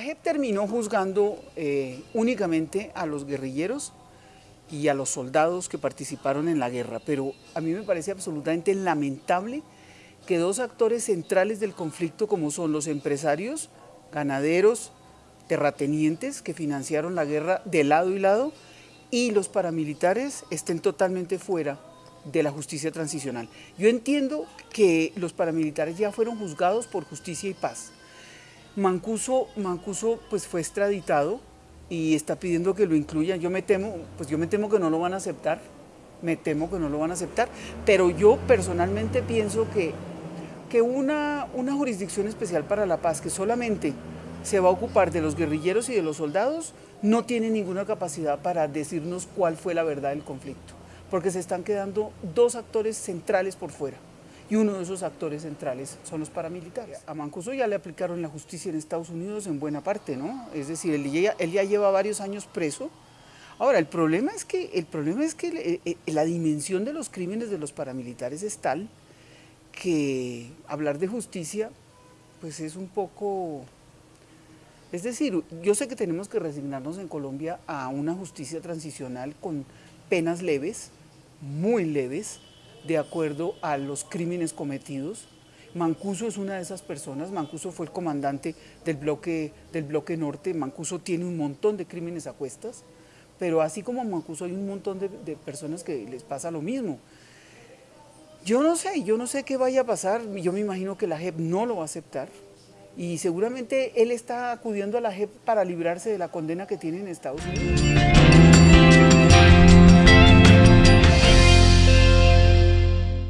JEP terminó juzgando eh, únicamente a los guerrilleros y a los soldados que participaron en la guerra, pero a mí me parece absolutamente lamentable que dos actores centrales del conflicto como son los empresarios, ganaderos, terratenientes que financiaron la guerra de lado y lado y los paramilitares estén totalmente fuera de la justicia transicional. Yo entiendo que los paramilitares ya fueron juzgados por justicia y paz. Mancuso, Mancuso pues fue extraditado y está pidiendo que lo incluyan. Yo me temo, pues yo me temo que no lo van a aceptar, me temo que no lo van a aceptar, pero yo personalmente pienso que, que una, una jurisdicción especial para la paz que solamente se va a ocupar de los guerrilleros y de los soldados no tiene ninguna capacidad para decirnos cuál fue la verdad del conflicto, porque se están quedando dos actores centrales por fuera y uno de esos actores centrales son los paramilitares. A Mancuso ya le aplicaron la justicia en Estados Unidos en buena parte, ¿no? Es decir, él ya, él ya lleva varios años preso. Ahora, el problema es que, el problema es que eh, eh, la dimensión de los crímenes de los paramilitares es tal que hablar de justicia pues es un poco... Es decir, yo sé que tenemos que resignarnos en Colombia a una justicia transicional con penas leves, muy leves, de acuerdo a los crímenes cometidos. Mancuso es una de esas personas, Mancuso fue el comandante del bloque, del bloque norte, Mancuso tiene un montón de crímenes a cuestas, pero así como Mancuso hay un montón de, personas que les pasa lo mismo. Yo no sé, yo no sé qué vaya a pasar, yo me imagino que la JEP no lo va a aceptar y seguramente él está acudiendo a la JEP para librarse de la condena que tiene en Estados Unidos.